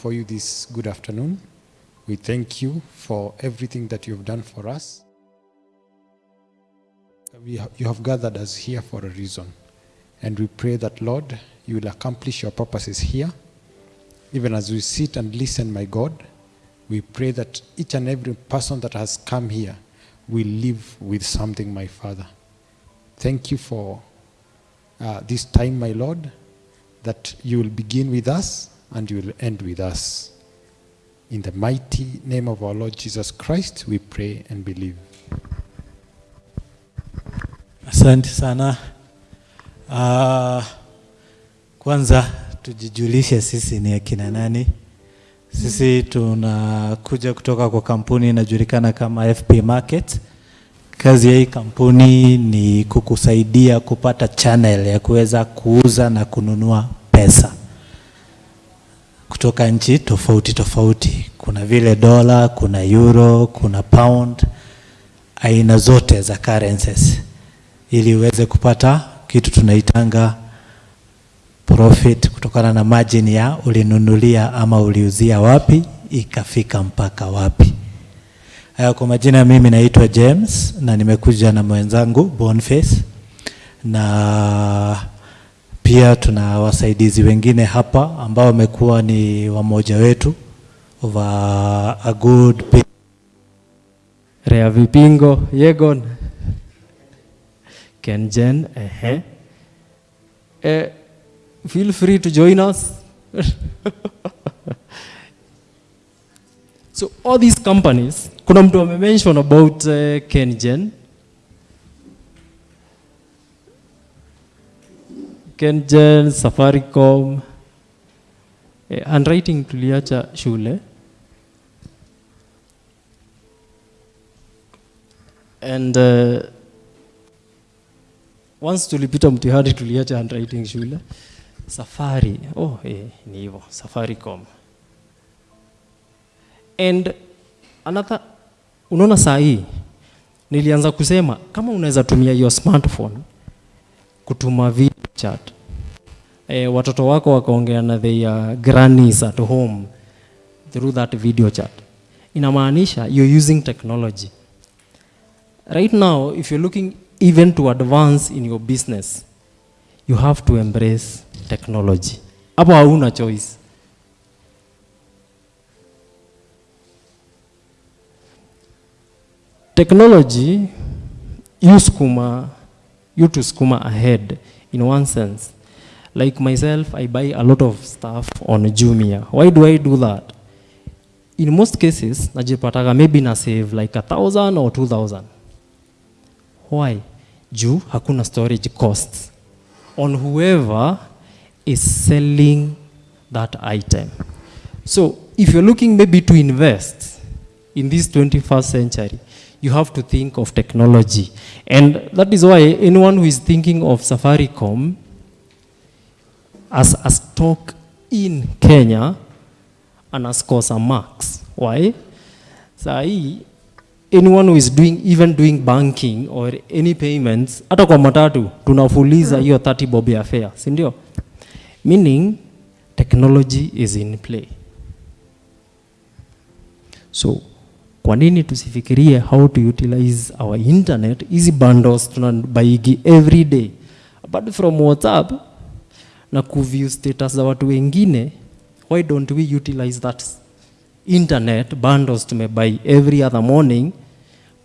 before you this good afternoon. We thank you for everything that you have done for us. We ha- you have gathered us here for a reason. And we pray that, Lord, you will accomplish your purposes here. Even as we sit and listen, my God, we pray that each and every person that has come here will live with something, my Father. Thank you for uh, this time, my Lord, that you will begin with us and you will end with us. In the mighty name of our Lord Jesus Christ, we pray and believe. Asante sana. Uh, kwanza tujijulishe sisi ni akina nani. Sisi tunakuja kutoka kwa kampuni inajulikana kama FP Market. Kazi ya hii kampuni ni kukusaidia kupata channel ya kuweza kuuza na kununua pesa kutoka nchi tofauti tofauti. Kuna vile dola, kuna euro, kuna pound, aina zote za currencies ili uweze kupata kitu tunaitanga profit kutokana na margin ya ulinunulia ama uliuzia wapi ikafika mpaka wapi. Haya, kwa majina mimi naitwa James na nimekuja na mwenzangu Boniface na pia tuna wasaidizi wengine hapa ambao wamekuwa ni wamoja wetu wa a good. Rea Vipingo, Yegon, Kenjen, ehe. Eh, feel free to join us. so all these companies, kuna mtu amemention about uh, Kenjen. Kenjen, Safaricom, eh, handwriting tuliacha shule. and uh, once tulipita mtihani tuliacha handwriting shule safari oh eh, ni hivyo safaricom and another unaona saa hii nilianza kusema kama unaweza tumia your smartphone kutuma video chat eh, watoto wako wakaongea na their grannies at home through that video chat. Inamaanisha you're using technology. Right now if you're looking even to advance in your business you have to embrace technology. Hapo hauna choice. Technology use skuma you to skuma ahead in one sense. Like myself i buy a lot of stuff on jumia. Why do i do that? In most cases najipataga maybe na save like a thousand or two thousand. Why? Juu hakuna storage costs on whoever is selling that item. So if you're looking maybe to invest in this 21st century you have to think of technology. And that is why anyone who is thinking of safaricom as a stock in kenya underscore some marks why? Hii anyone who is doing even doing banking or any payments hata kwa matatu tunafuliza hiyo 30 bob ya fare si ndio? Meaning technology is in play. So kwa nini tusifikirie how to utilize our internet? Hizi bundles tunabaigi every day. Apart from whatsapp na kuview status za watu wengine why don't we utilize that internet bundles tumebuy every other morning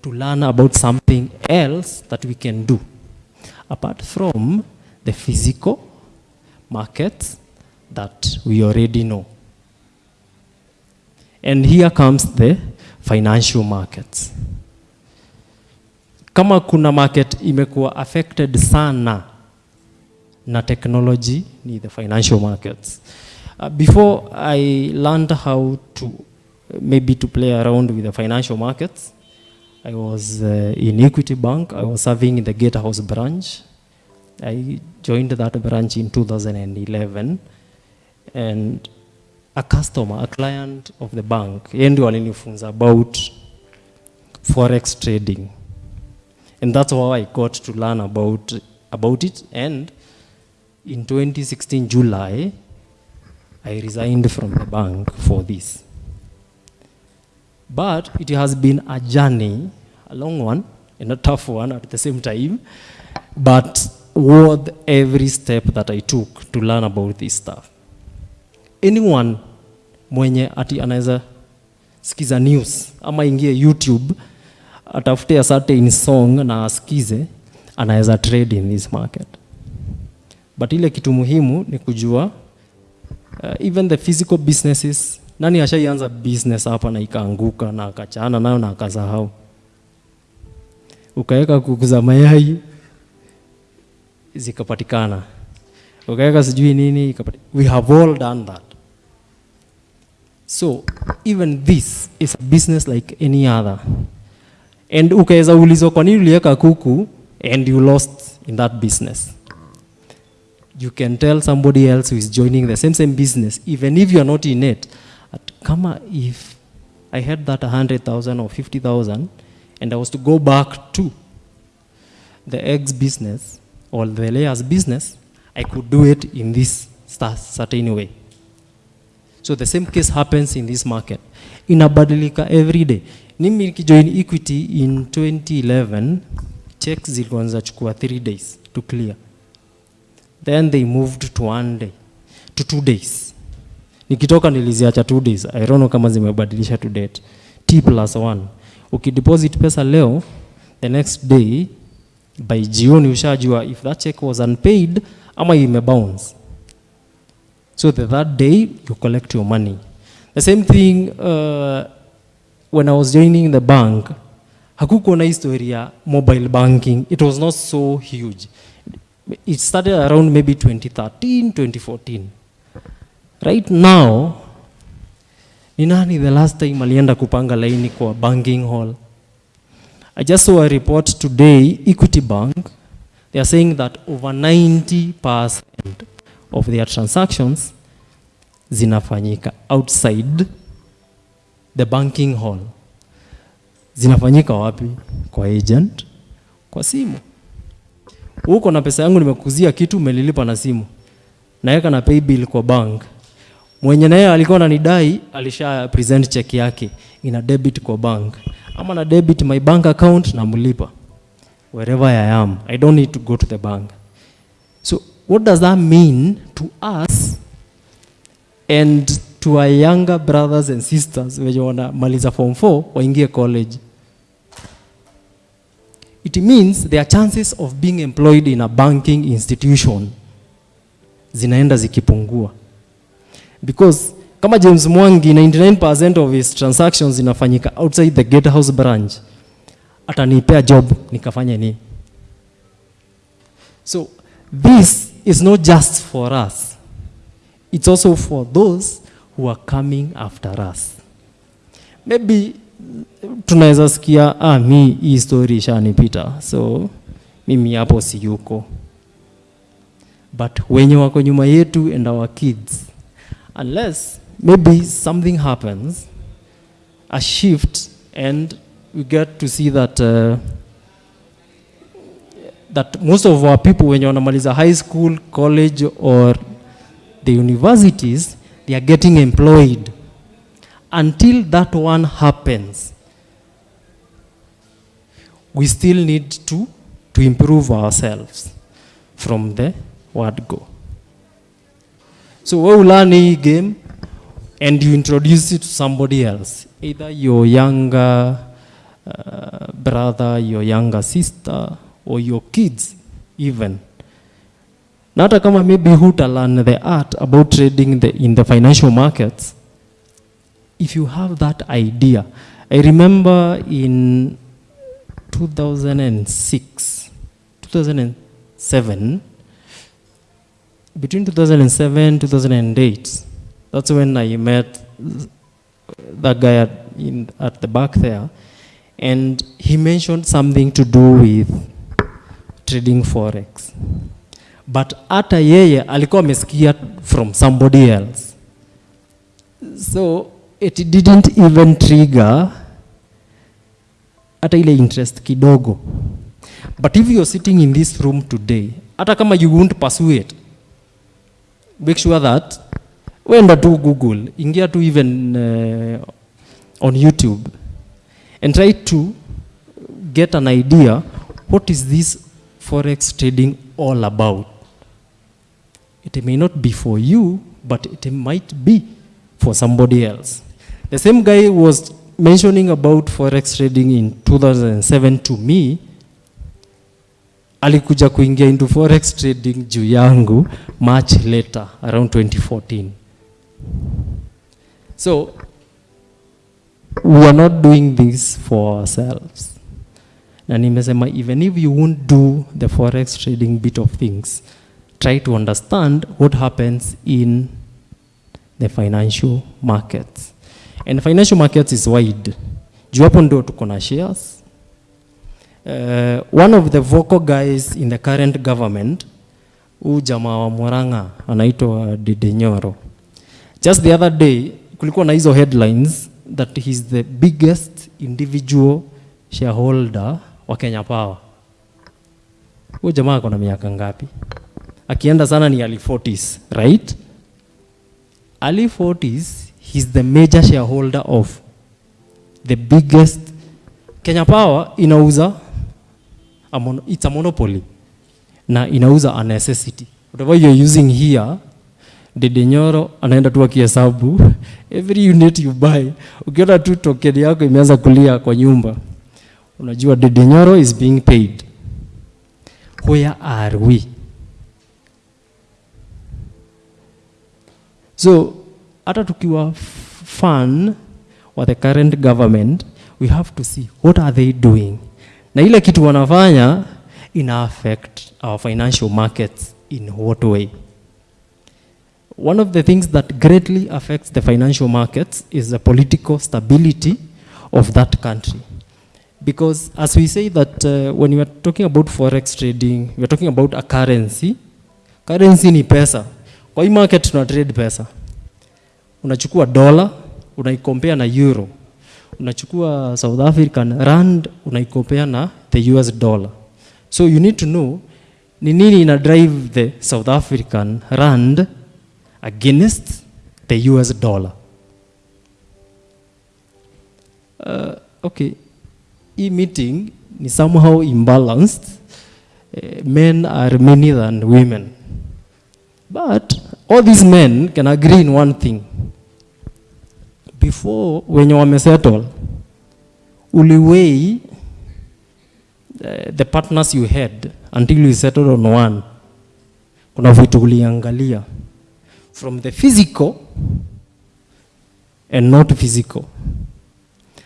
to learn about something else that we can do? Apart from the physical markets that we already know. And here comes the financial markets. Kama kuna market imekuwa affected sana na technology ni the financial markets. Uh, before i learned how to maybe to play around with the financial markets i was uh, in equity bank. I was serving in the gatehouse branch. I joined that branch in 2011 and a customer a client of the bank yeye ndio alinifunza about forex trading and that's how i got to learn about about it and in 2016 july I resigned from the bank for this. But it has been a journey, a long one and a tough one at the same time, but worth every step that I took to learn about this stuff. Anyone mwenye ati anaweza sikiza news ama ingie YouTube atafute a certain song na asikize, anaweza trade in this market. But ile kitu muhimu ni kujua uh, even the physical businesses, nani ashaianza business hapa na ikaanguka na akachana nayo na akasahau, ukaweka kuku za mayai zikapatikana, ukaweka sijui nini ikapatikana. We have all done that. So even this is a business like any other. And ukaweza ulizwa kwa nini kuku and you lost in that business. You can tell somebody else who is joining the same same business, even if you are not in it, at kama if I had that 100,000 or 50,000 and I was to go back to the eggs business or the layers business, I could do it in this certain way. So the same case happens in this market. Inabadilika every day. Mimi nikijoin Equity in 2011, checks zilikuwa chukua 3 days to clear. Then they moved to one day, to two days. Nikitoka niliziacha two days. I don't know kama zimebadilisha to date. T plus one. Ukideposit pesa leo, the next day by jioni ushajua if that check was unpaid ama imebounce. So the third day, you collect your money. The same thing uh, when I was joining the bank, hakukuwa na history mobile banking. It was not so huge. It started around maybe 2013, 2014. Right now, ni nani the last time alienda kupanga laini kwa banking hall? I just saw a report today, Equity Bank, they are saying that over 90% of their transactions zinafanyika outside the banking hall. Zinafanyika wapi? Kwa agent, kwa simu. Huko na pesa yangu nimekuzia kitu, umelilipa na simu, naweka na pay bill kwa bank. Mwenye naye alikuwa ananidai alisha present check yake ina debit kwa bank, ama na debit my bank account namlipa wherever I am. I don't need to go to the bank. What does that mean to us and to our younger brothers and sisters wenye wanamaliza form 4 waingie college? It means their chances of being employed in a banking institution zinaenda zikipungua because kama James Mwangi 99% of his transactions zinafanyika outside the gatehouse branch, atanipea job nikafanya nini? So this is not just for us, it's also for those who are coming after us. Maybe tunaweza sikia ah, mi hii story ishanipita, so mimi hapo siyuko, but wenye wako nyuma yetu and our kids, unless maybe something happens, a shift, and we get to see that uh, that most of our people when you wenye wanamaliza high school, college or the universities, they are getting employed. Until that one happens, we still need to, to improve ourselves from the word go. So we will learn a game and you introduce it to somebody else, either your younger uh, brother, your younger sister, or your kids even. Na hata kama maybe huta learn the art about trading in the, in the financial markets, if you have that idea, I remember in 2006, 2007, between 2007 2008, that's when I met that guy at, in, at the back there, and he mentioned something to do with trading forex. But hata yeye alikuwa amesikia from somebody else. So it didn't even trigger hata ile interest kidogo. But if you're sitting in this room today, hata kama you won't pursue it, make sure that wenda tu google ingia tu even uh, on youtube and try to get an idea what is this forex trading all about. It may not be for you but it might be for somebody else. The same guy was mentioning about forex trading in 2007 to me. Alikuja kuingia into forex trading juu yangu much later around 2014 so we are not doing this for ourselves na nimesema even if you won't do the forex trading bit of things try to understand what happens in the financial markets. And financial markets is wide. Juu hapo tuko na shares. Uh, one of the vocal guys in the current government huu jamaa wa Murang'a anaitwa Dede Nyoro. Just the other day kulikuwa na hizo headlines that he's the biggest individual shareholder wa Kenya Power. Huyo jamaa ako na miaka ngapi? Akienda sana ni early 40s, right? Early 40s, he's the major shareholder of the biggest Kenya Power inauza a mon it's a monopoly na inauza a necessity. Whatever you're using here, Dede Nyoro anaenda tu akihesabu every unit you buy. Ukiona tu token yako imeanza kulia kwa nyumba, unajua Dede Nyoro is being paid. Where are we? So hata tukiwa fan wa the current government, we have to see what are they doing, na ile kitu wanafanya ina affect our financial markets in what way. One of the things that greatly affects the financial markets is the political stability of that country. Because as we say that uh, when we are talking about forex trading, we are talking about a currency. Currency ni pesa. Kwa hii market tuna trade pesa. Unachukua dollar, unaikompea na euro. Unachukua South African rand, unaikompea na the US dollar. So you need to know ni nini ina drive the South African rand against the US dollar. Uh, okay, hii meeting ni somehow imbalanced. Uh, men are many than women. But all these men can agree in one thing. Before wenye wamesettle, uliwei uh, the partners you had until you settled on one. Kuna vitu uliangalia from the physical and not physical.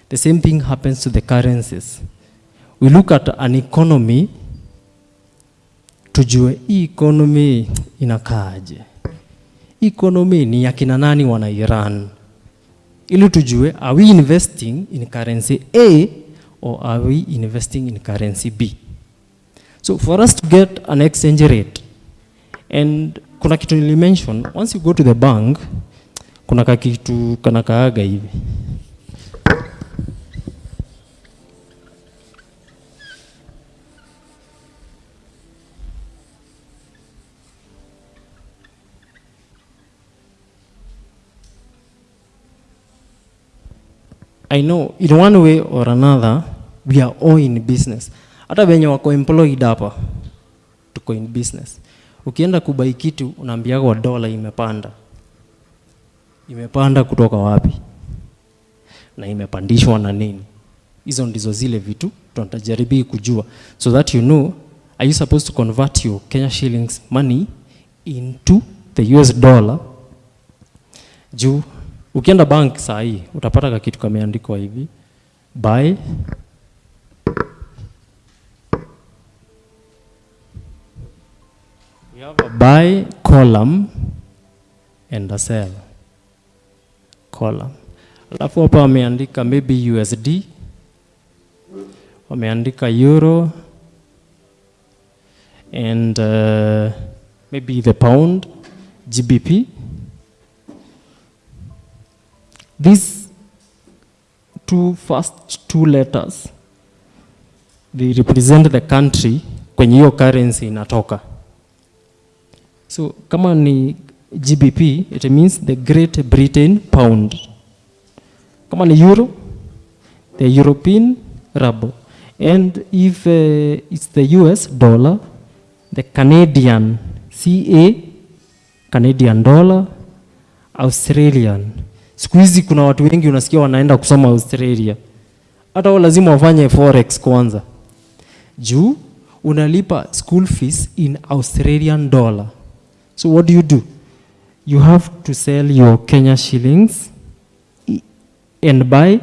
The same thing happens to the currencies. We look at an economy tujue hii economy inakaaje. Economy ni ya kina nani wanairan, ili tujue are we investing in currency A or are we investing in currency B. So for us to get an exchange rate and kuna kitu nilimention once you go to the bank kuna kakitu kanakaaga hivi I know in one way or another we are all in business. Hata wenye wako employed hapa tuko in business. Ukienda kubai kitu unaambiwa dola imepanda. Imepanda kutoka wapi? Na imepandishwa na nini? Hizo ndizo zile vitu tunatajaribi kujua so that you know are you supposed to convert your Kenya shillings money into the US dollar juu ukienda bank saa hii utapata kitu kameandikwa hivi. Buy. We have a buy column and a sell column. Alafu hapa wameandika maybe USD wameandika euro and uh, maybe the pound GBP these two first two letters they represent the country kwenye hiyo currency inatoka so kama ni GBP, it means the Great Britain pound. Kama ni euro, the European ruble. And if uh, it's the US dollar, the Canadian CA, Canadian dollar, Australian. Siku hizi kuna watu wengi unasikia wanaenda kusoma Australia. Hata wao lazima wafanye forex kwanza. Juu unalipa school fees in Australian dollar. So what do you do? You have to sell your Kenya shillings and buy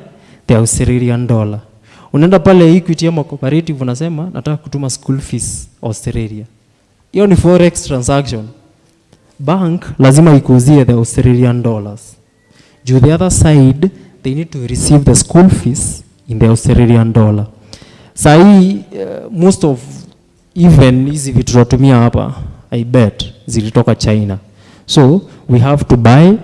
the Australian dollar. Unaenda pale Equity ama cooperative unasema nataka kutuma school fees Australia. Hiyo ni forex transaction. Bank lazima ikuuzie the Australian dollars. Juu the other side they need to receive the school fees in the Australian dollar. Sahii uh, most of even hizi vitu tunatumia hapa I bet zilitoka China. So we have to buy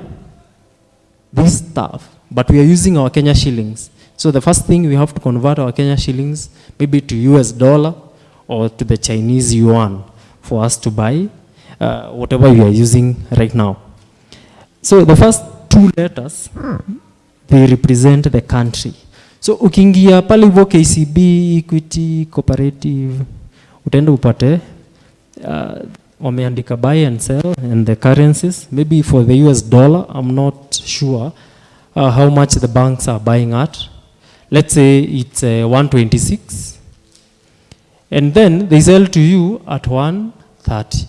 this stuff but we are using our Kenya shillings. So the first thing we have to convert our Kenya shillings maybe to US dollar or to the Chinese yuan for us to buy uh, whatever we are using right now. So the first two letters they represent the country. So ukiingia pale hivyo KCB, Equity, Cooperative, utaenda upate uh, wameandika buy and sell and the currencies. Maybe for the US dollar, I'm not sure uh, how much the banks are buying at. Let's say it's uh, 126 and then they sell to you at 130.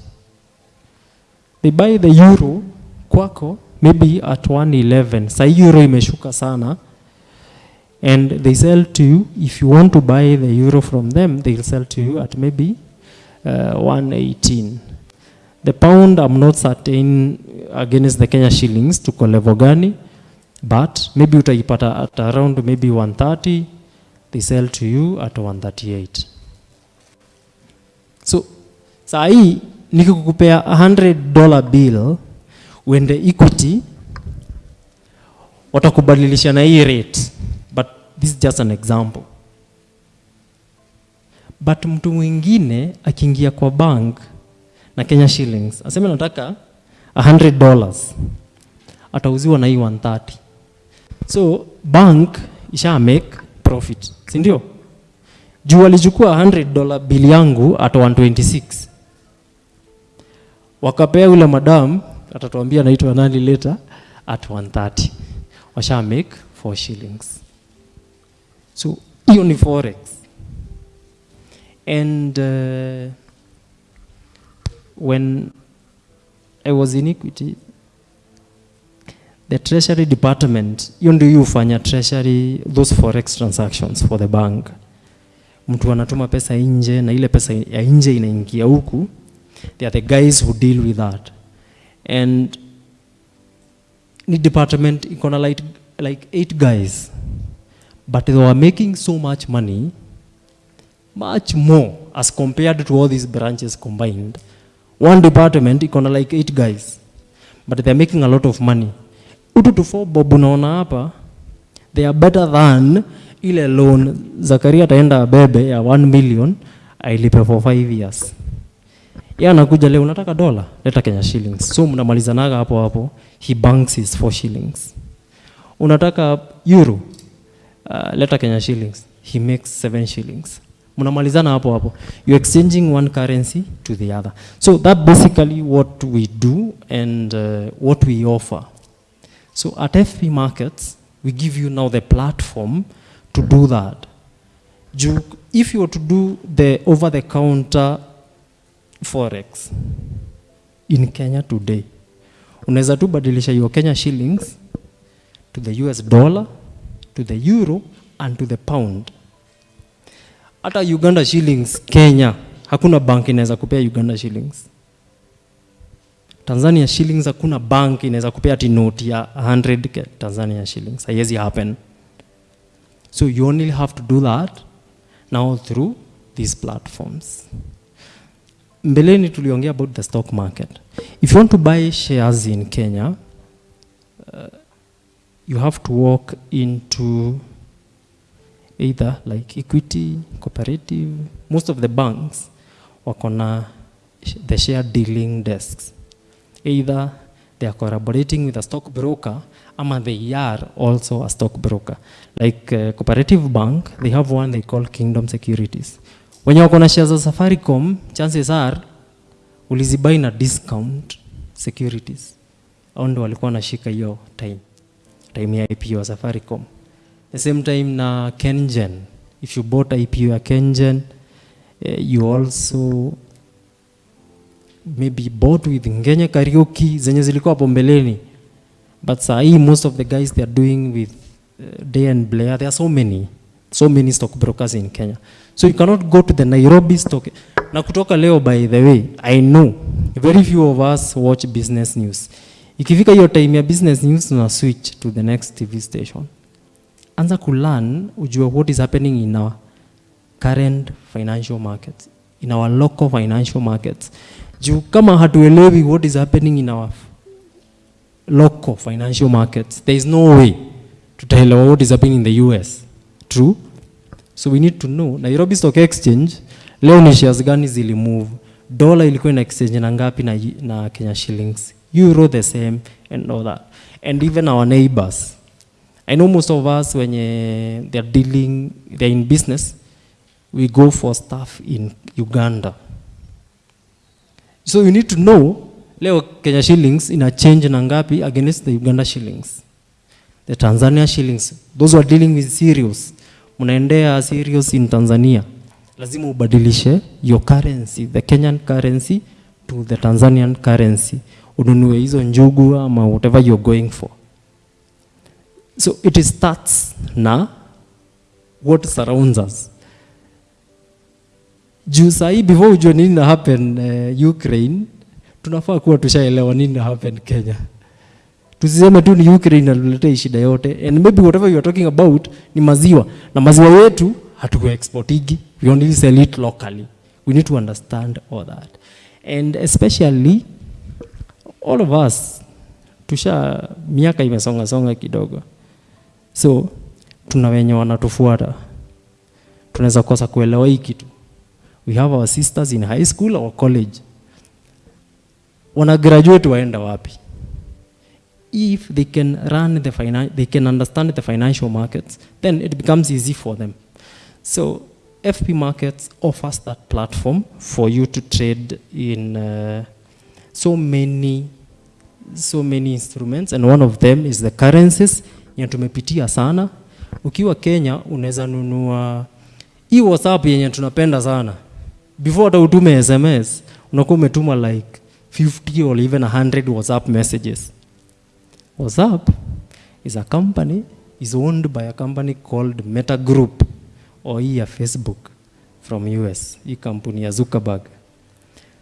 They buy the euro kwako maybe at 111. Sa euro imeshuka sana. And they sell to you. If you want to buy the euro from them they'll sell to you at maybe uh, 118 the pound i'm not certain against the kenya shillings tuko level gani but maybe utaipata at around maybe 130 they sell to you at 138 so saa hii nikikukupea 100 dollar bill uende equity watakubadilisha na hii rate. But this is just an example. But mtu mwingine akiingia kwa bank na Kenya shillings aseme nataka 100 dollars atauziwa na hii 130 so bank isha make profit si ndio? Juu alichukua 100 dollar bill yangu at 126 wakapea yule madam atatuambia anaitwa nani later at 130 washa make 4 shillings. So hiyo ni forex. And uh, when i was in equity the treasury department hiyo ndio hufanya treasury those forex transactions for the bank. Mtu anatuma pesa nje na ile pesa ya nje inaingia huku they are the guys who deal with that and ni department iko na like, like eight guys. But they were making so much money much more as compared to all these branches combined. One department iko na like eight guys. But they're making a lot of money. Utu to tufo bobu naona hapa they are better than ile loan zakaria ataenda bebe ya 1 million ailipe for 5 years yeye anakuja leo unataka dola? Leta kenya shillings. So mnamalizanaga hapo hapo. He banks his four shillings. Unataka euro? Uh, leta kenya shillings. He makes seven shillings. Mnamalizana hapo hapo. You exchanging one currency to the other. So that basically what we do and uh, what we offer. So at fp markets we give you now the platform to do that. If you were to do the over the counter forex. In kenya today unaweza tu badilisha your kenya shillings to the us dollar to the euro and to the pound. Hata uganda shillings kenya hakuna bank inaweza kupea uganda shillings. Tanzania shillings hakuna bank inaweza kupea ati note ya 100 ke- tanzania shillings. Haiwezi happen. So you only have to do that now through these platforms mbeleni tuliongea about the stock market. If you want to buy shares in kenya uh, you have to walk into either like equity cooperative most of the banks wako na the share dealing desks. Either they are collaborating with a stock broker ama they are also a stock broker. like uh, cooperative bank they have one they call kingdom securities wenye wako na shares za safaricom chances are ulizibai na discount securities. Au ndo walikuwa wanashika hiyo time time ya ipo ya safaricom. The same time na kengen. If you bought ipo ya kengen eh, you also maybe bought with ngenye karioki zenye zilikuwa hapo mbeleni. But saa hii most of the guys they are doing with uh, day and blair there are so many so many stock brokers in kenya. So you cannot go to the nairobi stock. Na kutoka leo by the way i know very few of us watch business news. Ikifika hiyo time ya business news na switch to the next tv station. Anza kulearn ujue what is happening in our current financial markets in our local financial markets. Juu kama hatuelewi what is happening in our local financial markets there is no way tutaelewa what is happening in the us true. So we need to know. Nairobi stock exchange leo ni shares gani zilimove dola ilikuwa ina exchange na ngapi na, na kenya shillings? Euro the same and all that. And even our neighbors. I know most of us when uh, they're dealing they're in business we go for stuff in uganda. So you need to know leo kenya shillings ina change na ngapi against the uganda shillings? The tanzania shillings. Those who are dealing with serious mnaendea serious in tanzania. Lazima ubadilishe your currency the kenyan currency to the tanzanian currency. Ununue hizo njugu ama whatever you're going for. So it starts na what surrounds us. Juu sahii before ujue nini na happen uh, ukraine tunafaa kuwa tushaelewa nini na happen kenya tusiseme tu ni ukraine inatuletea shida yote. And maybe whatever you are talking about ni maziwa. Na maziwa yetu hatukuexportigi we only sell it locally. We need to understand all that. And especially all of us tusha miaka imesonga songa kidogo. So tuna wenye wanatufuata. Tunaweza kosa kuelewa hii kitu. We have our sisters in high school or college. Wana graduate waenda wapi if they can run the finan they can understand the financial markets then it becomes easy for them. So fp markets offers that platform for you to trade in uh, so many so many instruments and one of them is the currencies. Yenye tumepitia sana. Ukiwa kenya unaweza nunua hii whatsapp yenye tunapenda sana. Before hata utume sms unakuwa umetuma like 50 or even 100 whatsapp messages whatsapp is a company is owned by a company called meta group or here facebook from us hii kampuni ya zuckerberg.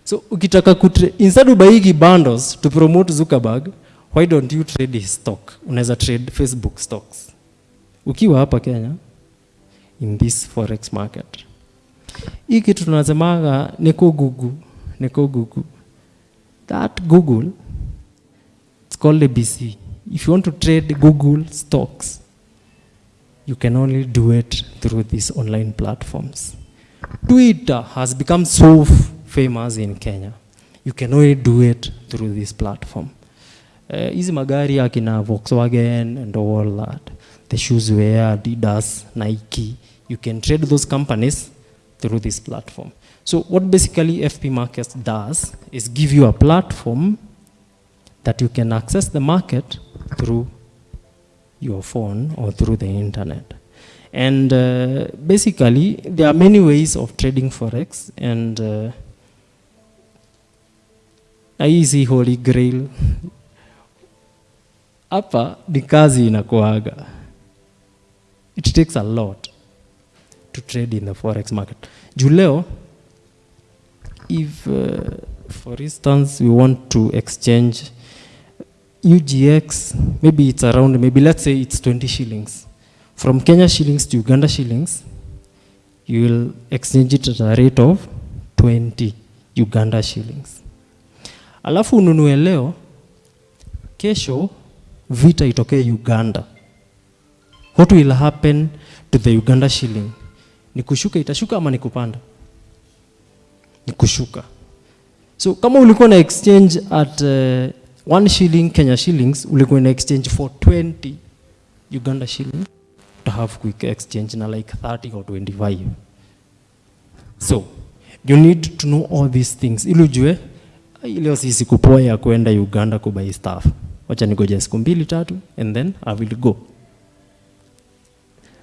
So ukitaka kutre, instead ubaigi bundles to promote zuckerberg why don't you trade his stock? Unaweza trade facebook stocks. Ukiwa hapa kenya in this forex market. Hii kitu tunasemaga niko Google, niko Google. that google it's called abc if you want to trade google stocks you can only do it through these online platforms. Twitter has become so famous in kenya. You can only do it through this platform. Hizi uh, magari akina volkswagen and all that the shoes wear adidas nike you can trade those companies through this platform. So what basically fp markets does is give you a platform that you can access the market through your phone or through the internet. And uh, basically there are many ways of trading forex and uh, hii si holy grail. Hapa ni kazi inakuaga. It takes a lot to trade in the forex market. Juu leo if uh, for instance we want to exchange UGX maybe it's around maybe let's say it's 20 shillings. From Kenya shillings to Uganda shillings you will exchange it at a rate of 20 Uganda shillings. Alafu ununue leo kesho vita itoke Uganda. What will happen to the Uganda shilling? Ni kushuka itashuka ama ni kupanda ni kushuka so kama ulikuwa na exchange at uh, one shilling Kenya shillings ulikuwa in exchange for 20 Uganda shilling to have quick exchange na like 30 or 25 so you need to know all these things. Ili ujue ileo sisi kupoa ya kwenda Uganda kubai staff wacha nigoja siku mbili tatu and then I will go.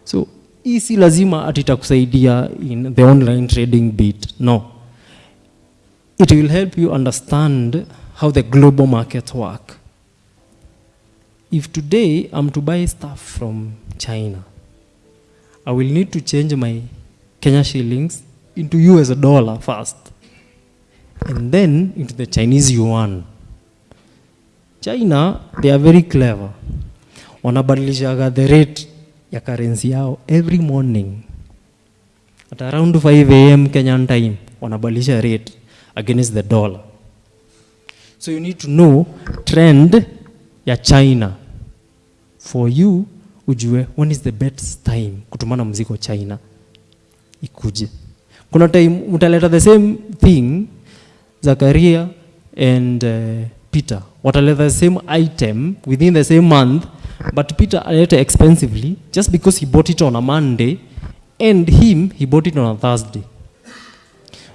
So hii si lazima ati itakusaidia in the online trading bit. No. It will help you understand how the global markets work. If today i'm to buy stuff from china i will need to change my kenya shillings into us dollar first and then into the chinese yuan. China they are very clever. Wanabadilishaga the rate ya currency yao every morning. At around 5 am kenyan time wanabadilisha rate against the dollar so you need to know trend ya china. For you ujue when is the best time kutumana mziko china. Ikuje. Kuna time utaleta the same thing zakaria and uh, peter. Wataleta the same item within the same month but peter aleta expensively just because he bought it on a monday and him he bought it on a thursday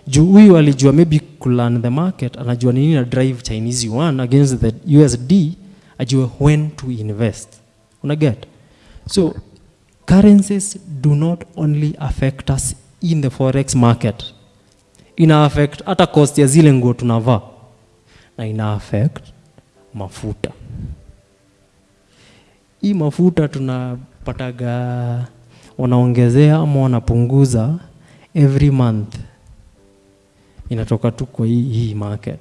juu huyu alijua maybe kulan the market anajua nini na drive chinese yuan against the usd ajue when to invest. Una get? So currencies do not only affect us in the forex market. Ina affect hata cost ya zile nguo tunavaa. Na ina affect mafuta. Hii mafuta tunapataga wanaongezea ama wanapunguza every month inatoka tu kwa hii, hii market.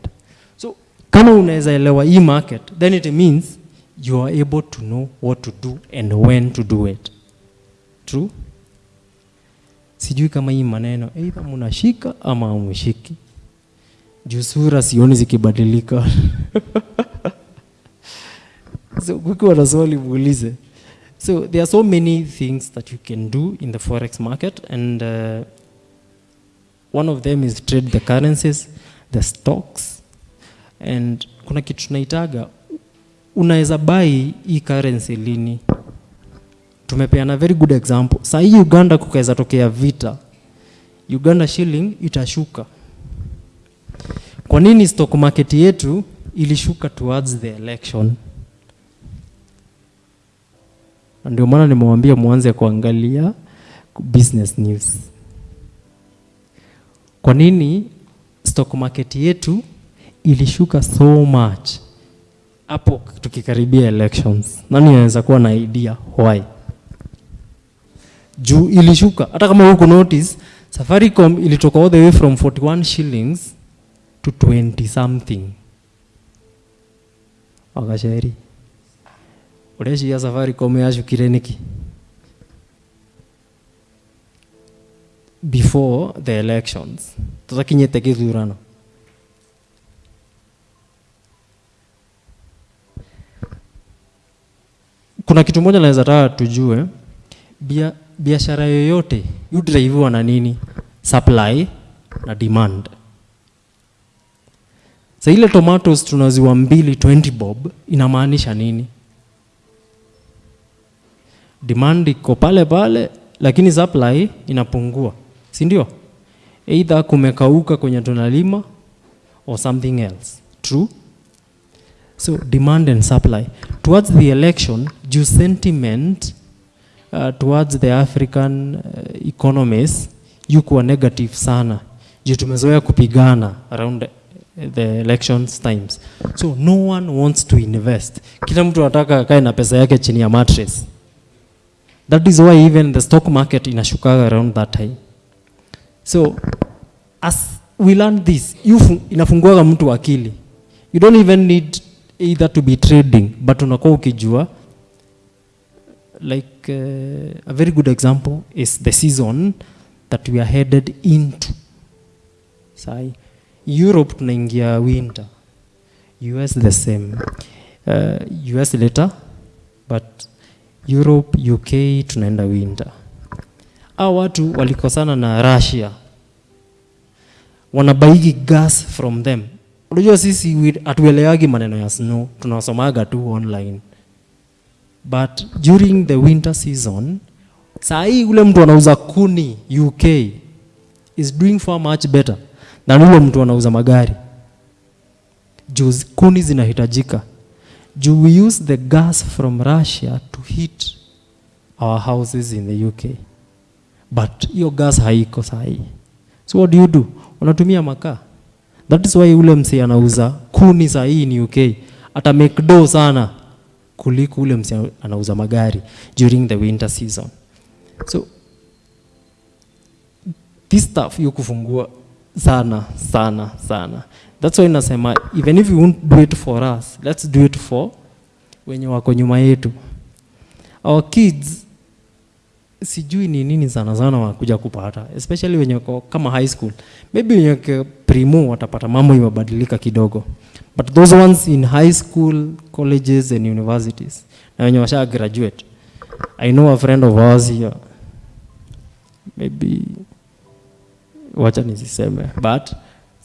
So kama unaweza elewa hii market then it means you are able to know what to do and when to do it. True? Sijui kama hii maneno either mnashika ama amshiki juu sura sioni zikibadilika. So kukiwa na swali muulize. So there are so many things that you can do in the forex market and uh, one of them is trade the currencies the stocks. And kuna kitu tunaitaga unaweza bai hii currency lini? Tumepeana very good example. Saa hii uganda kukaweza tokea vita. Uganda shilling itashuka. Kwa nini stock market yetu ilishuka towards the election? Ndio maana nimewambia mwanze kuangalia business news kwa nini stock market yetu ilishuka so much? Hapo tukikaribia elections. Nani anaweza kuwa na idea? Why? Juu ilishuka. Hata kama huku notice safaricom ilitoka all the way from 41 shillings to 20 something. Wakasheri. Ureshiya safaricom yashukire niki before the elections. Githurano kuna kitu moja naweza taka tujue. Bia, biashara yoyote yudraiviwa na nini? Supply na demand. Sa ile tomatoes tunaziwa mbili 20 bob inamaanisha nini? Demand iko pale pale lakini supply inapungua si ndio? Either kumekauka kwenye tunalima or something else. True? So demand and supply. Towards the election due sentiment uh, towards the african uh, economies yukuwa negative sana. Juu tumezoea kupigana around the, the elections times. So no one wants to invest. Kila mtu anataka akae na pesa yake chini ya mattress. That is why even the stock market inashukaga around that time so as we learn this inafunguaga mtu akili. You don't even need either to be trading but unakuwa ukijua. Like uh, a very good example is the season that we are headed into. Sai europe tunaingia winter. Us the same. Uh, us later but europe uk tunaenda winter au watu walikosana na russia. Wanabaigi gas from them. Unajua sisi hatuelewagi maneno ya snow tunasomaga tu online. But during the winter season saa hii ule mtu anauza kuni uk is doing far much better than ule mtu anauza magari. Juu kuni zinahitajika. Juu we use the gas from russia to heat our houses in the uk but hiyo gas haiko sahi. so what do you do? Unatumia makaa. That is why ule msi anauza kuni sahi ni uk ata make do sana kuliko ule msi anauza magari during the winter season. So this stuff hiyo kufungua sana sana sana. That's why nasema even if you won't do it for us let's do it for wenye wako nyuma yetu. Our kids sijui ni nini sana sana wakuja kupata especially wenye kama high school. Maybe wenye primo watapata mambo imebadilika kidogo. But those ones in high school colleges and universities na wenye washa graduate i know a friend of ours here. Maybe wacha nisiseme but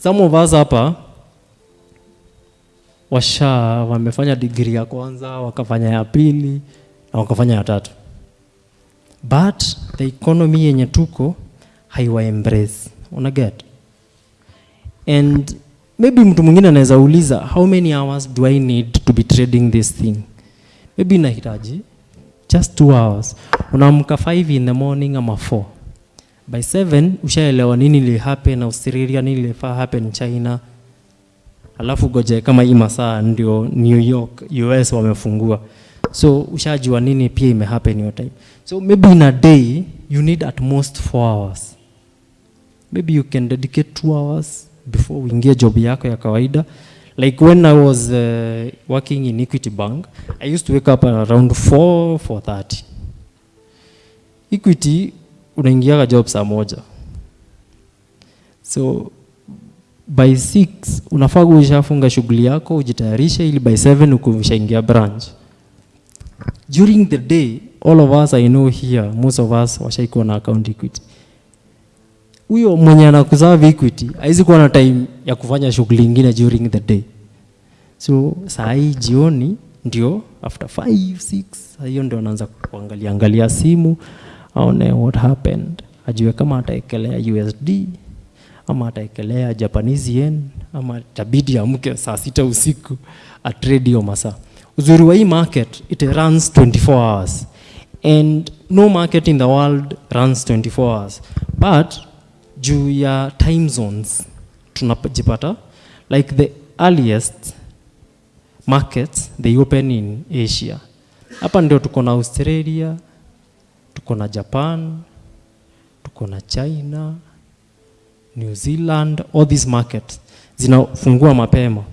some of us hapa washa wamefanya degree ya kwanza wakafanya ya pili na wakafanya ya tatu but the economy yenye tuko haiwa embrace una get? And maybe mtu mwingine anaweza uliza how many hours do i need to be trading this thing? Maybe inahitaji just two hours. Unaamka 5 in the morning ama 4 by 7 ushaelewa nini li happen australia nini li happen china. Alafu goje kama hii masaa ndio new york us wamefungua so ushajua nini pia imehappen your time. So maybe in a day you need at most four hours. Maybe you can dedicate two hours before uingie job yako ya kawaida. Like when i was uh, working in equity bank i used to wake up around 4 4:30 equity unaingiaga job saa moja. So by 6 unafaa ushafunga shughuli yako ujitayarishe ili by 7 uko ushaingia branch during the day all of us i know here most of us washaikuwa na account equity. Huyo mwenye anakuserve equity haizi kuwa na time ya kufanya shughuli ingine during the day. So saa jioni ndio after 5 6 hiyo ndio anaanza kuangalia angalia simu aone what happened. Ajue kama ataekelea usd ama ataekelea japanese yen ama tabidi amke saa sita usiku atrade hiyo masaa uzuri wa hii market it runs 24 hours. And no market in the world runs 24 hours. But juu ya time zones tunajipata like the earliest markets they open in asia. Hapa ndio tuko na australia tuko na japan tuko na china new zealand all these markets zinafungua mapema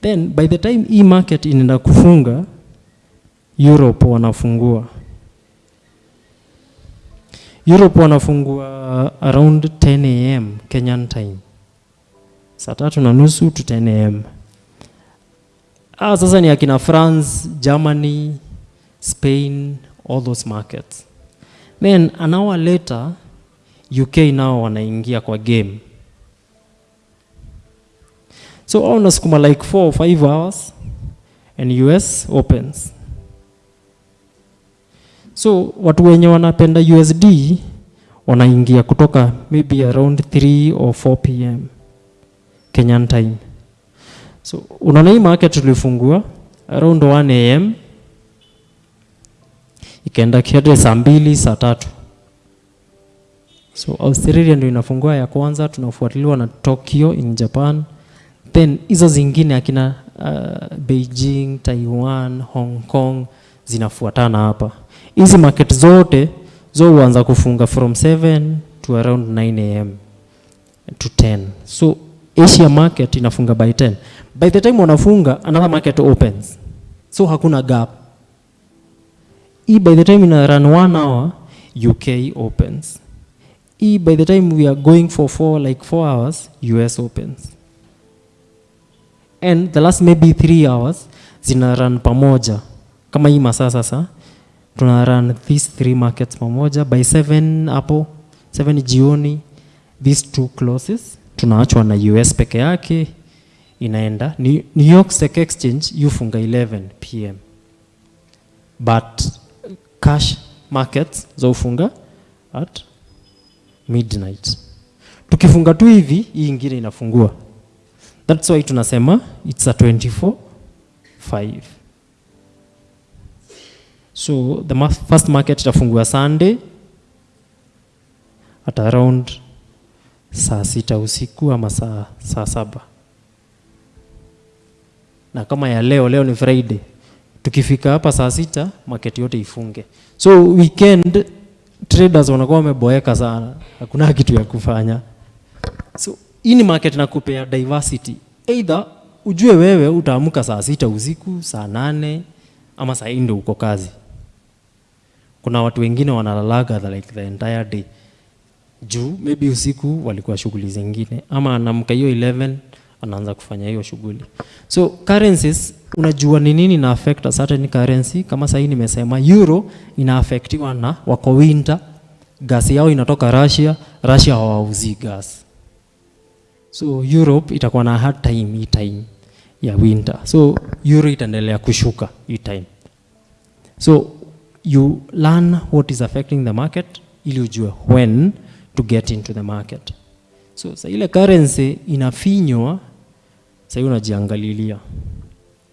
then by the time hii market inaenda kufunga europe wanafungua. Europe wanafungua around 10 am kenyan time. Saa tatu na nusu to 10 am ah, sasa ni akina france germany spain all those markets. Then an hour later uk nao wanaingia kwa game so au unasukuma like 4 or 5 hours and us opens. So watu wenye wanapenda usd wanaingia kutoka maybe around 3 or 4 pm kenyan time. So unaona hii market tulifungua around 1 am ikaenda kiade saa mbili saa tatu. So australia ndio inafungua ya kwanza tunafuatiliwa na tokyo in japan then hizo zingine akina uh, beijing taiwan hong kong zinafuatana hapa. Hizi market zote zo huanza kufunga from 7 to around 9 am to 10 so asia market inafunga by 10 by the time wanafunga another market opens. So hakuna gap. Hii by the time ina run 1 hour uk opens. Hii by the time we are going for 4 like 4 hours us opens and the last maybe three hours zina run pamoja. Kama hii masaa sasa tuna run these three markets pamoja. By seven hapo seven jioni these two closes tunaachwa na us peke yake inaenda. New York Stock Exchange yufunga 11 pm but cash markets zaufunga at midnight. Tukifunga tu hivi hii ingine inafungua that's why tunasema it's a 24 5 so the first market itafungua sunday at around saa sita usiku ama saa, saa saba. Na kama ya leo leo ni friday. Tukifika hapa saa sita market yote ifunge. So weekend traders wanakuwa wameboeka sana. Hakuna kitu ya kufanya. So hii ni market nakupea diversity. Either ujue wewe utaamka saa sita usiku saa nane ama saa hii ndio uko kazi. Kuna watu wengine wanalalaga like the entire day. Juu maybe usiku walikuwa shughuli zingine. Ama anamka hiyo 11 anaanza kufanya hiyo shughuli. So currencies unajua ni nini na affect a certain currency? Kama sahii nimesema euro ina affectiwa na wako winter. Gas yao inatoka russia russia hawauzi gas so europe itakuwa na hard time hii time ya winter. So euro itaendelea kushuka hii time. So you learn what is affecting the market ili ujue when to get into the market. So sa ile currency inafinywa sa unajiangalilia.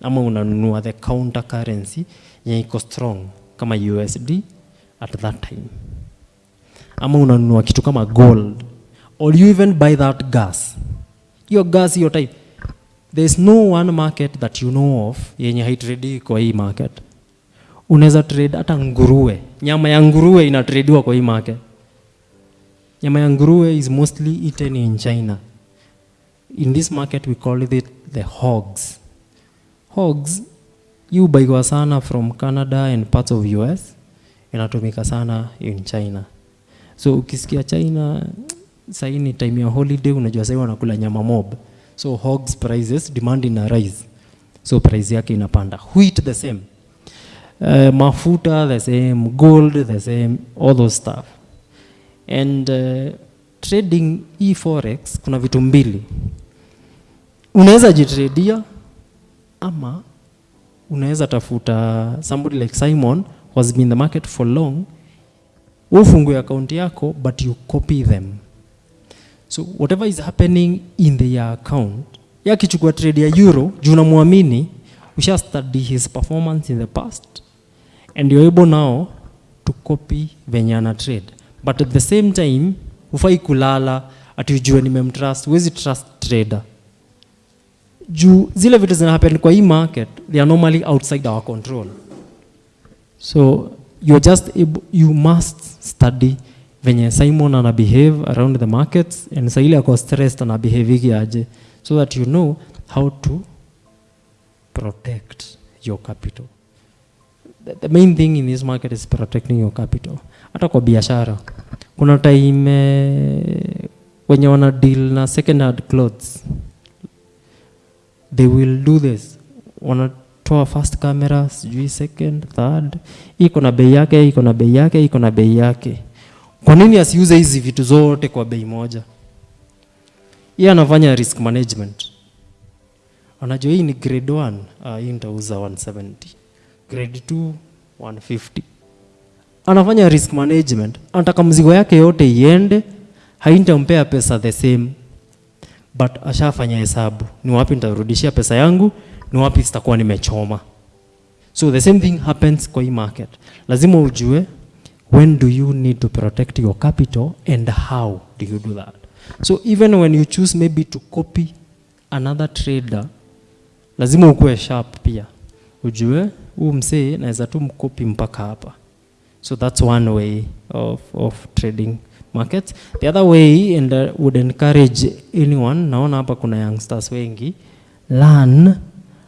Ama unanunua the counter currency yenye iko strong kama usd at that time. Ama unanunua kitu kama gold. Or you even buy that gas hiyo gas hiyo type. There's no one market that you know of yenye haitredi kwa hii market. Unaweza trade hata nguruwe. Nyama ya nguruwe inatrediwa kwa hii market. Nyama ya nguruwe is mostly eaten in china. In this market we call it the hogs. Hogs baiwa sana from canada and parts of us inatumika sana in china. So ukisikia china sahii ni time ya holiday unajua sahii wanakula nyama mob. So hogs prices demand ina rise. So price yake inapanda. Wheat the same. Uh, mafuta the same. Gold the same. All those stuff. And uh, trading e forex kuna vitu mbili. Unaweza jitredia ama unaweza tafuta somebody like simon who has been in the market for long ufungue akaunti yako but you copy them so whatever is happening in their account yakichukua trade ya euro juu unamwamini usha study his performance in the past and you're able now to copy venye ana trade. But at the same time hufai kulala ati ujue nimemtrust huwezi trust trader. Juu zile vitu zina happen kwa hii market they are normally outside our control. So you're just able, you must study venye simon ana behave around the markets and Saili ako stressed ana behavigi aje. So that you know how to protect your capital. The, the main thing in this market is protecting your capital. Hata kwa biashara kuna time eh, wenye wana deal na second hand clothes. They will do this. Wanatoa first camera sijui second third. Iko na bei yake iko na bei yake iko na bei yake kwa nini asiuze hizi vitu zote kwa bei moja? Yeye anafanya risk management. Anajua hii ni grade 1 uh, hii nitauza 170 grade 2 150 anafanya risk management. Anataka mzigo yake yote iende haintampea pesa the same. But ashafanya hesabu. Ni wapi nitarudishia pesa yangu? Ni wapi sitakuwa nimechoma? So the same thing happens kwa hii market. Lazima ujue when do you need to protect your capital and how do you do that? So even when you choose maybe to copy another trader lazima ukuwe sharp pia. Ujue huu msee naweza tu mkopi mpaka hapa. So that's one way of, of trading markets. The other way and uh, would encourage anyone naona hapa kuna youngsters wengi learn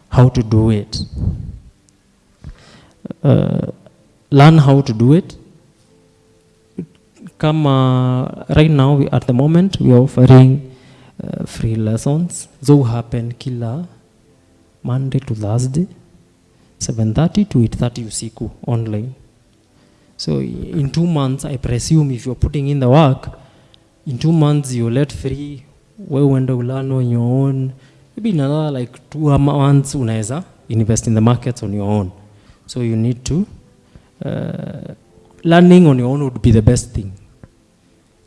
how to do it. Uh, learn how to do it kama right now we, at the moment we are offering uh, free lessons. Zo happen kila monday to thursday 7:30 to 8:30 usiku online. So in two months i presume if you're putting in the work in two months you let free we uende ulearn on your own. Maybe in another like two months unaweza invest in the markets on your own. So you need to uh, learning on your own would be the best thing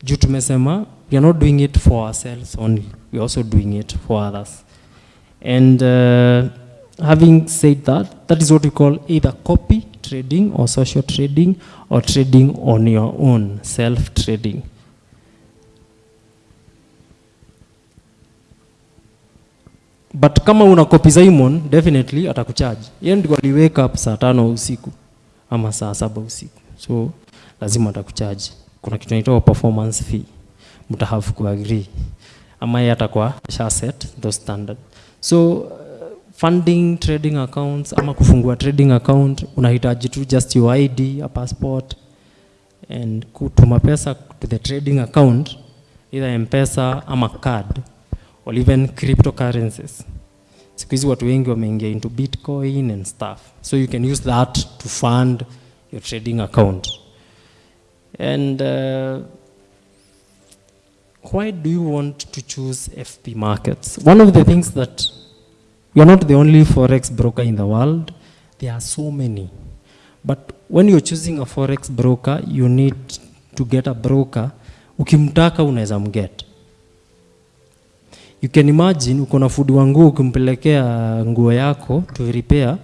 juu tumesema we are not doing it for ourselves only we are also doing it for others. And uh, having said that that is what we call either copy trading or social trading or trading on your own self trading but kama una copy Simon definitely atakucharge. Yeye ndio aliwake up saa tano usiku ama saa saba usiku. So lazima atakucharge kuna kitu inaitwa performance fee. Mta have kuagree ama yeye atakuwa sha set those standard. So uh, funding trading accounts ama kufungua trading account unahitaji tu just your ID a passport and kutuma pesa to the trading account either mpesa ama card or even cryptocurrencies. Siku hizi watu wengi wameingia into bitcoin and stuff. So you can use that to fund your trading account and uh, why do you want to choose fp markets? One of the things that you're not the only forex broker in the world. There are so many. But when you're choosing a forex broker you need to get a broker. Ukimtaka unaweza mget. You can imagine ukona na wa nguo ukimpelekea nguo yako to repair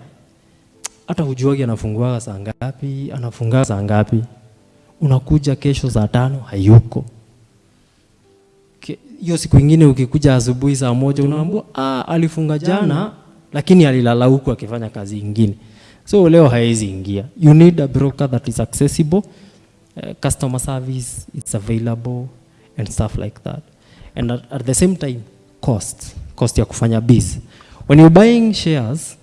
hata hujuagi anafunguaga saa ngapi anafungaa saa ngapi unakuja kesho saa tano hayuko. Hiyo siku ingine ukikuja asubuhi saa moja unaambua ah, alifunga jana lakini alilala huku akifanya kazi ingine. So leo haezi ingia. You need a broker that is accessible uh, customer service it's available and stuff like that. And at, at the same time cost cost ya kufanya biz. When you buying shares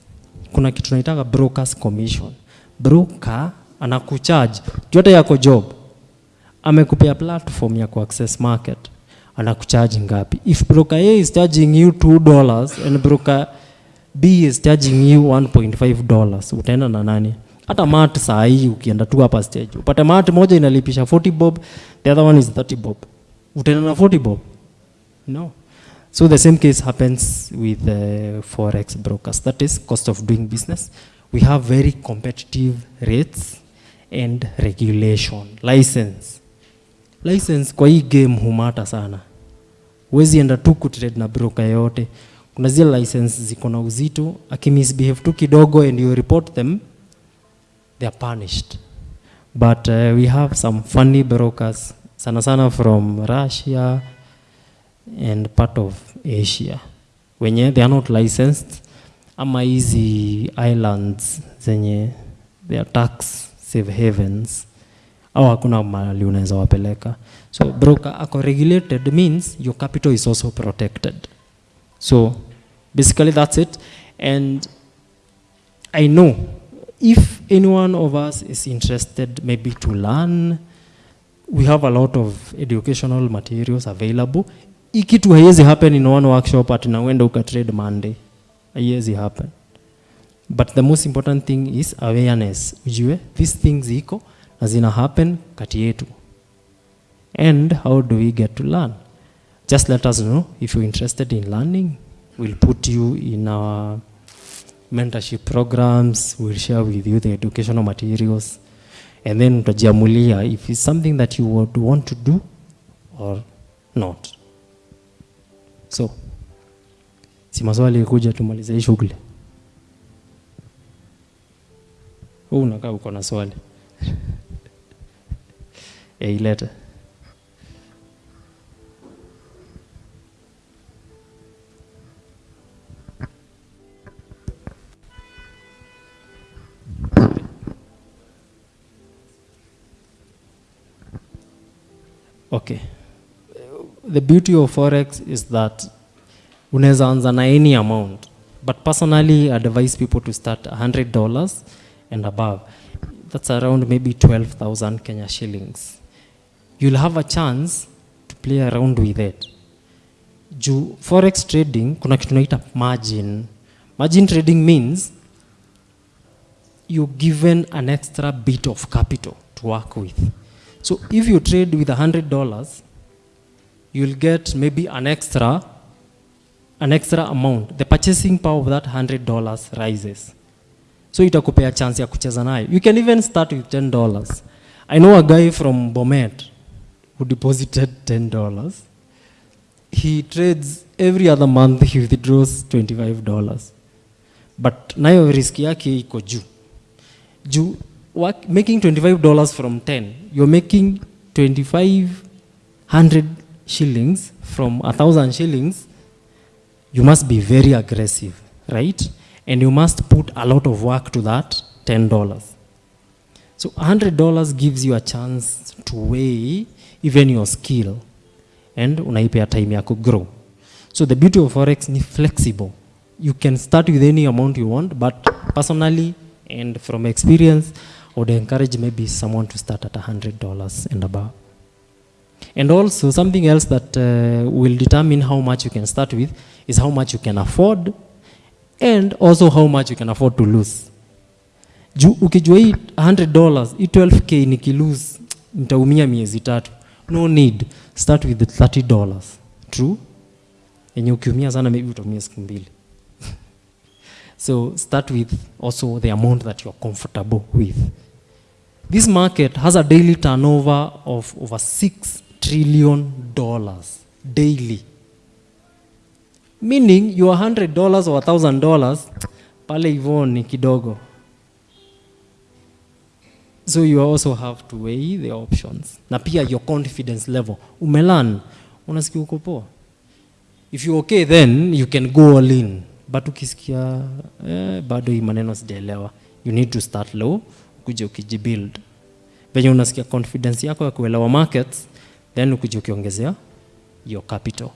kuna kitu tunaitaka brokers commission. Broker anakucharge. Yote yako job. Amekupea platform ya kuaccess market. Anakucharge ngapi? If broker a is charging you 2 dollars and broker b is charging you 1.5 dollars utaenda na nani? Hata mat saa hii ukienda tu hapa stage upate mat moja inalipisha 40 bob the other one is 30 bob. Utaenda na 40 bob? No. So the same case happens with uh, forex brokers. That is cost of doing business. We have very competitive rates and regulation. License. License kwa hii game humata sana. Huwezi enda tu kutrade na broker yote kuna zile license ziko na uzito akimisbehave tu kidogo and you report them they are punished. But uh, we have some funny brokers sana sana from russia and part of asia. Wenye they are not licensed. Ama hizi islands zenye they are tax safe havens au hakuna mahali unaweza wapeleka. So broker ako regulated means your capital is also protected. So basically that's it. And i know if anyone of us is interested maybe to learn we have a lot of educational materials available. Hii kitu haiwezi happen in one workshop ati na uende ukatrade monday. Haiwezi happen but the most important thing is awareness. Ujue these things iko na zina happen kati yetu. And how do we get to learn? Just let us know. If you're interested in learning we'll put you in our mentorship programs. We'll share with you the educational materials. And then utajiamulia if it's something that you would want to do or not. So si maswali kuja tumalize shughuli huu unakaa uko na swali. Eh, ilete okay. The beauty of forex is that unaweza anza na any amount but personally I advise people to start $100 and above that's around maybe 12000 kenya shillings. You'll have a chance to play around with it. Juu forex trading kuna kitu naita margin. Margin trading means you're given an extra bit of capital to work with. So if you trade with $100 you'll get maybe an extra an extra amount. The purchasing power of that $100 rises so itakupea chance ya kucheza nayo. You can even start with $10 i know a guy from bomet who deposited 10 dollars. He trades every other month he withdraws 25 dollars. But nayo risk yake iko juu. Juu making $25 from 10 you're making 2500 shillings from a thousand shillings you must be very aggressive right and you must put a lot of work to that $10 so $100 gives you a chance to weigh even your skill and unaipea time ya grow. So the beauty of forex ni flexible. You can start with any amount you want but personally and from experience I would encourage maybe someone to start at $100 and above. And also something else that uh, will determine how much you can start with is how much you can afford and also how much you can afford to lose. Juu ukijua hii $100 hii 12k nikilose nitaumia miezi tatu. No need. Start with the $30 true? Yenye ukiumia sana maybe utaumia siku mbili. So start with also the amount that you're comfortable with. This market has a daily turnover of over 6 trillion dollars daily meaning your 100 dollars or 1000 dollars pale hivyo ni kidogo. So you also have to weigh the options. Na pia your confidence level. Umelan unasikia uko poa? If you okay then you can go all in. But ukisikia eh, bado hii maneno sijaelewa. You need to start low kuja ukijibuild. Venye unasikia confidence yako ya kuelewa markets then ukuja ukiongezea your capital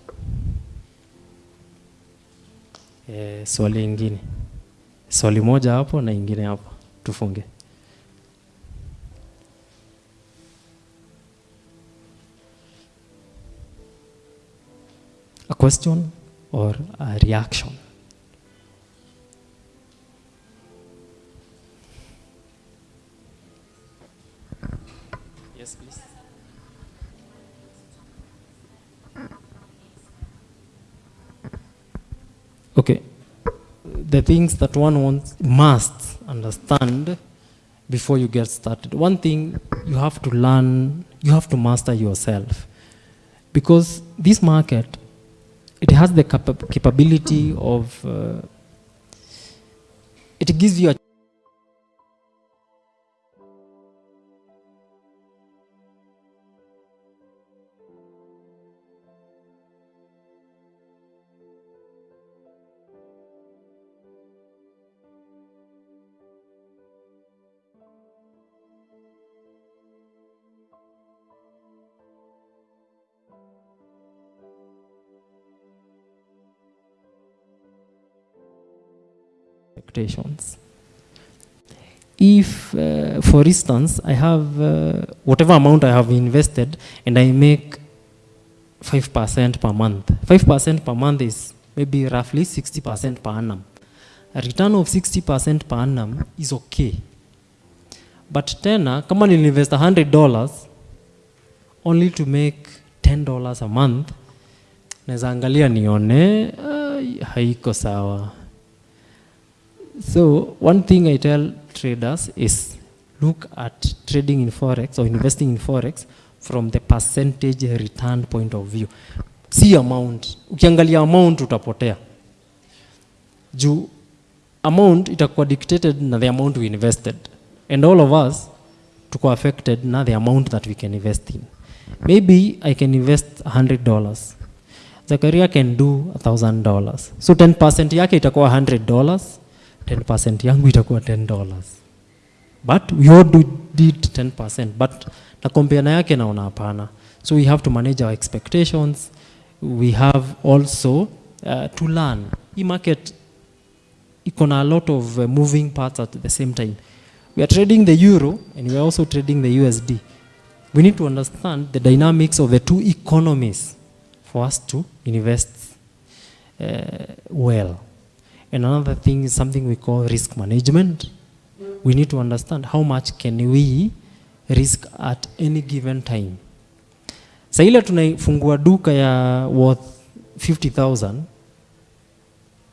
eh, swali ingine. Swali moja hapo na ingine hapo. Tufunge. A question or a reaction okay. The things that one wants must understand before you get started. One thing you have to learn you have to master yourself. Because this market it has the capa- capability of uh, it gives you a If, uh, for instance, I have uh, whatever amount I have invested and I make 5% per month, 5% per month is maybe roughly 60% per annum. A return of 60% per annum is okay. But tena, kama nilinvest $100 only to make $10 a month, naweza nione uh, haiko sawa. So one thing I tell traders is look at trading in forex or investing in forex from the percentage return point of view. Si amount. Ukiangalia amount utapotea. Juu amount itakuwa dictated na the amount we invested. And all of us tuko affected na the amount that we can invest in. Maybe I can invest $100. Zakaria can do $1,000. So 10% yake itakuwa $100. 10% yangu itakuwa 10 dollars But we all do, did 10%. But na compare na yake naona hapana. So we have to manage our expectations. We have also uh, to learn. Hii market iko na a lot of uh, moving parts at the same time. We are trading the euro and we are also trading the USD. We need to understand the dynamics of the two economies for us to invest uh, well. And another thing is something we call risk management. We need to understand how much can we risk at any given time. Sa ile tunaifungua duka ya worth 50,000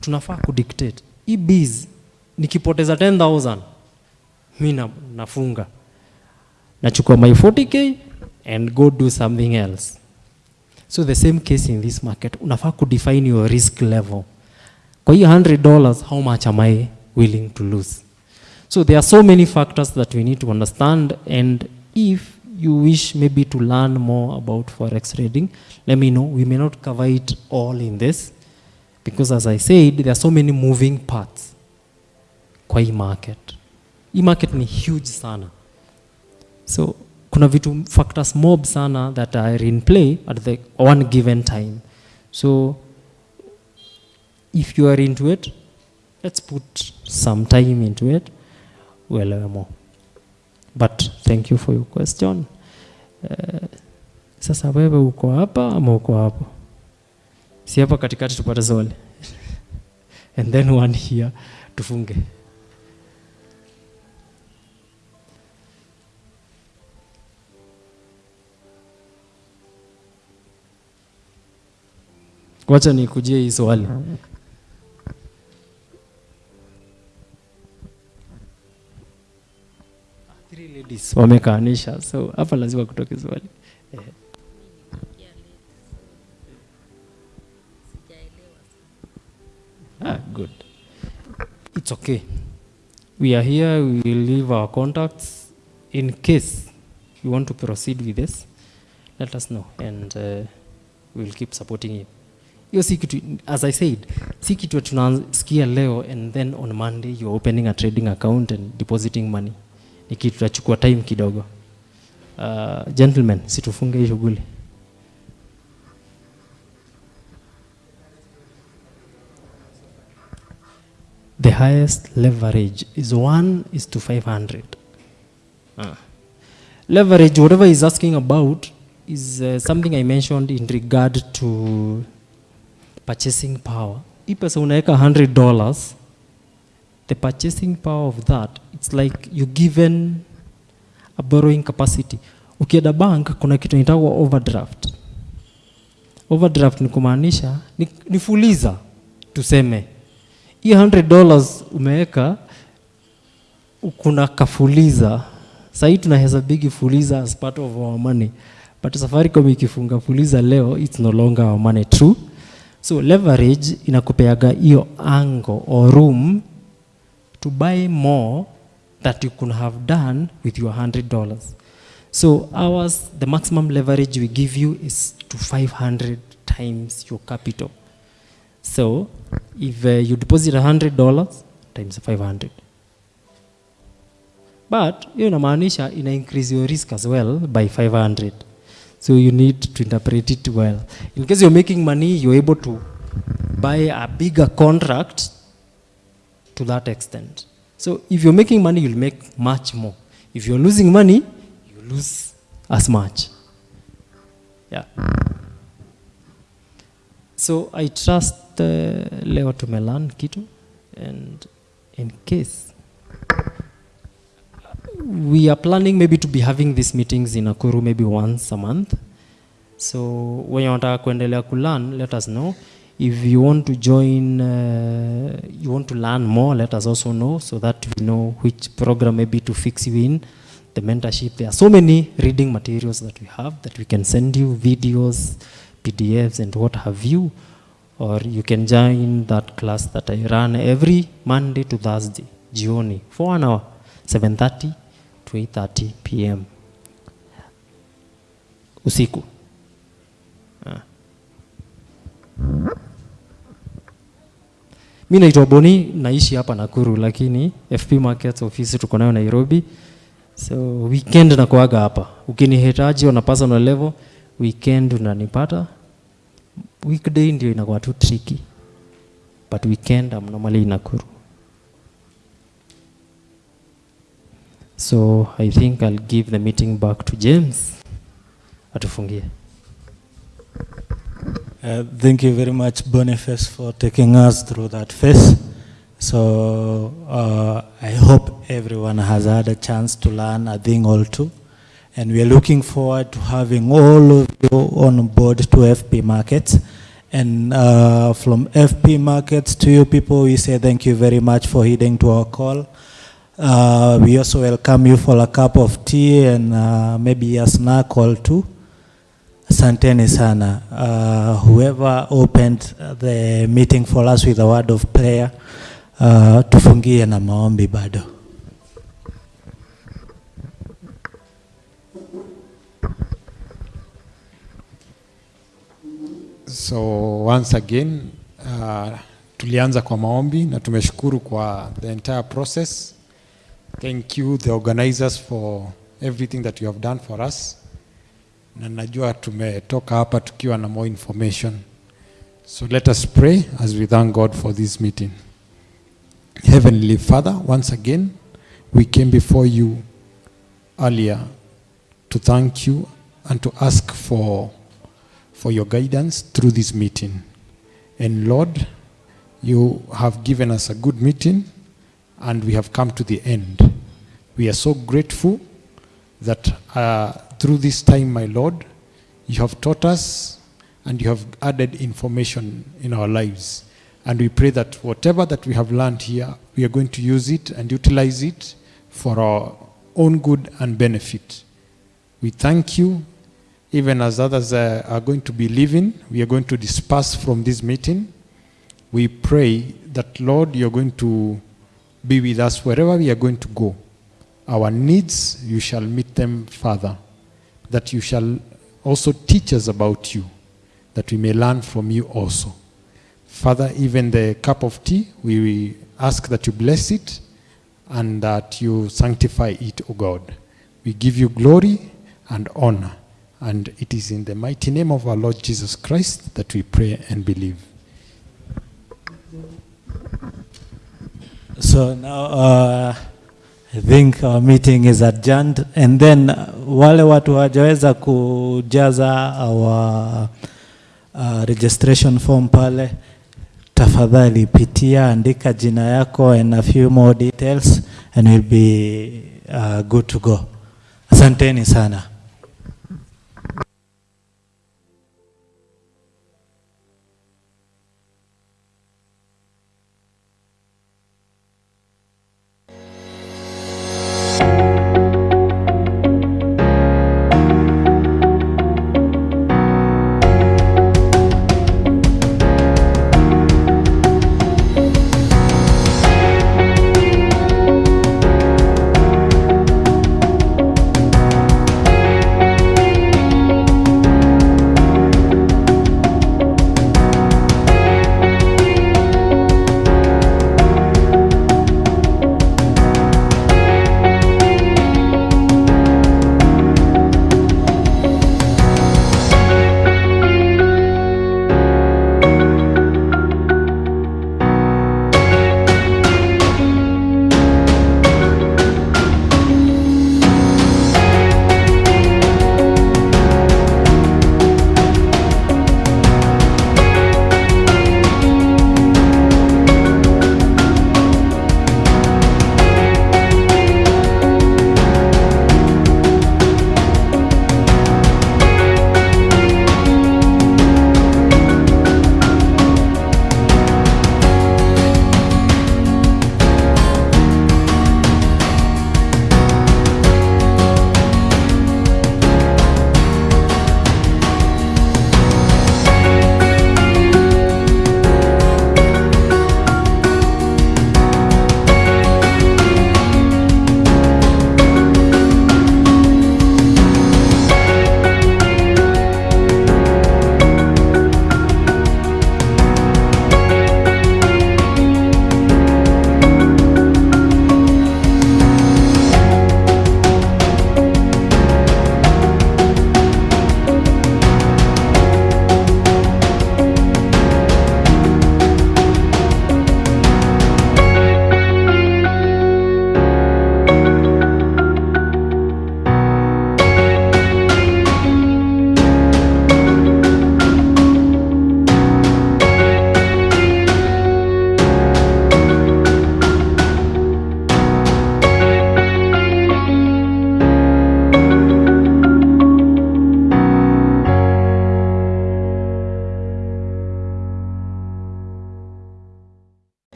tunafaa kudictate hii biz nikipoteza 10000 mina nafunga nachukua my 40k and go do something else so the same case in this market unafaa kudefine your risk level kwa hiyo 100 dollars how much am i willing to lose? So there are so many factors that we need to understand and if you wish maybe to learn more about forex trading let me know. We may not cover it all in this because as i said there are so many moving parts. Kwa hii market. Hii market ni huge sana. So kuna vitu factors mob sana that are in play at the one given time. So if you are into it let's put some time into it uelewe more. But thank you for your question. Uh, sasa wewe uko hapa ama uko hapo? Si hapa katikati tupate zone. and then one here tufunge. Wacha nikujie hii swali ladies. Wamekaanisha so hapa lazima kutoke swali. Eh. ah, good. It's okay. We are here we will leave our contacts in case you want to proceed with this. Let us know and uh, we will keep supporting you. Hiyo si kitu as i said si kitu tunasikia leo and then on monday you're opening a trading account and depositing money tutachukua time kidogo. Uh, gentlemen situfunge shughuli. The highest leverage is 1 is to 500 Ah. leverage whatever he's asking about is uh, something i mentioned in regard to purchasing power. Hii pesa unaweka 100 dollars the purchasing power of that it's like you given a borrowing capacity. Ukienda bank kuna kitu inaitwa overdraft. Overdraft ni kumaanisha ni, fuliza tuseme. Hii 100 dollars umeweka kuna kafuliza. Sahii tunahesabigi fuliza as part of our money. But safaricom ikifunga fuliza leo it's no longer our money true? So leverage inakupeaga hiyo ango or room to buy more that you could have done with your $100 so ours the maximum leverage we give you is to 500 times your capital. So if uh, you deposit $100 times 500 but hiyo inamaanisha ina increase your risk as well by 500 so you need to interpret it well. In case you're making money you're able to buy a bigger contract to that extent so if you're making money you'll make much more if you're losing money you lose as much yeah so i trust uh, leo tumelan kitu and in case we are planning maybe to be having these meetings in Akuru maybe once a month. So when you want wanataka kuendelea kulearn, let us know. If you want to join, uh, you want to learn more, let us also know so that we know which program maybe to fix you in the mentorship. There are so many reading materials that we have that we can send you videos, PDFs, and what have you. Or you can join that class that I run every Monday to Thursday, jioni, for an hour, 7:30 to 8:30 p.m. usiku. Ah. Mi naitwa Boni, naishi hapa Nakuru, lakini FP Markets ofisi tuko nayo Nairobi. So weekend nakuaga hapa, ukinihitaji on a personal level, weekend unanipata. Weekday ndio inakuwa tu tricky, but weekend I'm normally in Nakuru. So I think I'll give the meeting back to James. Atufungie. Uh, thank you very much, Boniface, for taking us through that phase. So uh, I hope everyone has had a chance to learn a thing or two. And we are looking forward to having all of you on board to FP Markets. And uh, from FP Markets to you people, we say thank you very much for heeding to our call. Uh, we also welcome you for a cup of tea and uh, maybe a snack or two. Asanteni sana. Uh, whoever opened the meeting for us with a word of prayer, uh, tufungie na maombi bado. So once again uh, tulianza kwa maombi na tumeshukuru kwa the entire process. Thank you the organizers for everything that you have done for us. Na najua tumetoka hapa tukiwa na more information. So let us pray as we thank God for this meeting. Heavenly Father, once again we came before you earlier to thank you and to ask for for your guidance through this meeting. And Lord, you have given us a good meeting and we have come to the end. We are so grateful that uh, through this time, my Lord, you have taught us and you have added information in our lives. And we pray that whatever that we have learned here, we are going to use it and utilize it for our own good and benefit. We thank you even as others uh, are going to be leaving, we are going to disperse from this meeting. We pray that, Lord, you're going to be with us wherever we are going to go. Our needs, you shall meet them, Father. That you shall also teach us about you, that we may learn from you also. Father, even the cup of tea, we ask that you bless it and that you sanctify it, O God. We give you glory and honor. And it is in the mighty name of our Lord Jesus Christ that we pray and believe. So now uh, I think our meeting is adjourned and then uh, wale watu hawajaweza kujaza our uh, registration form pale, tafadhali pitia, andika jina yako and a few more details and we'll be uh, good to go. Asanteni sana.